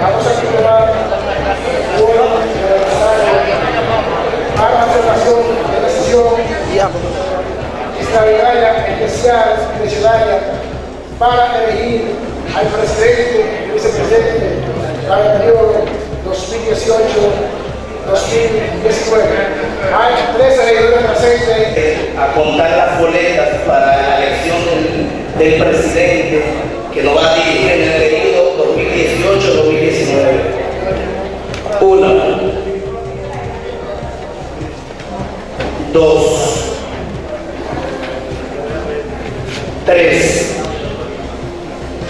Vamos a celebrar para la celebración de la extraordinaria especial necesaria para elegir al presidente y vicepresidente para el periodo 2018-2019. Hay tres electores presentes. A contar las boletas para la elección del, presidente que lo va a dirigir Dos. Tres.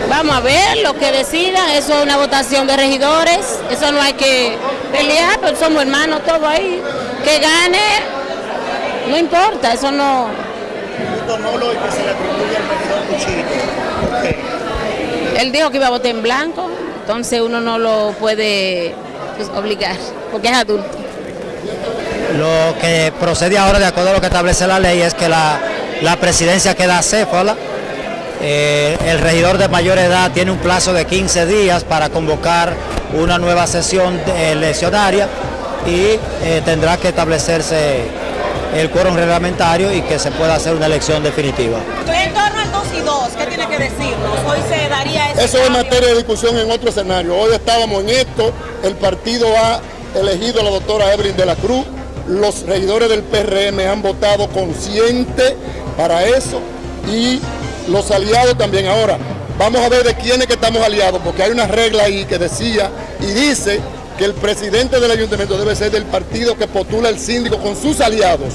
Vamos a ver lo que decidan, eso es una votación de regidores, eso no hay que pelear, pero somos hermanos todos ahí. Que gane, no importa, eso no. Donolo y que se le atribuye al regidor Cuchito. ¿Por qué? Él dijo que iba a votar en blanco, entonces uno no lo puede pues, obligar, porque es adulto. Lo que procede ahora, de acuerdo a lo que establece la ley, es que la, la presidencia queda acéfala. Eh, el regidor de mayor edad tiene un plazo de 15 días para convocar una nueva sesión de- eleccionaria y eh, tendrá que establecerse el quórum reglamentario y que se pueda hacer una elección definitiva. En torno al 2 y 2, ¿qué tiene que decirnos? Hoy se daría ese Eso es materia de discusión en otro escenario. Hoy estábamos en esto, el partido ha elegido a la doctora Evelyn de la Cruz, los regidores del PRM han votado consciente para eso y los aliados también. Ahora, vamos a ver de quiénes que estamos aliados, porque hay una regla ahí que decía y dice que el presidente del ayuntamiento debe ser del partido que postula el síndico con sus aliados.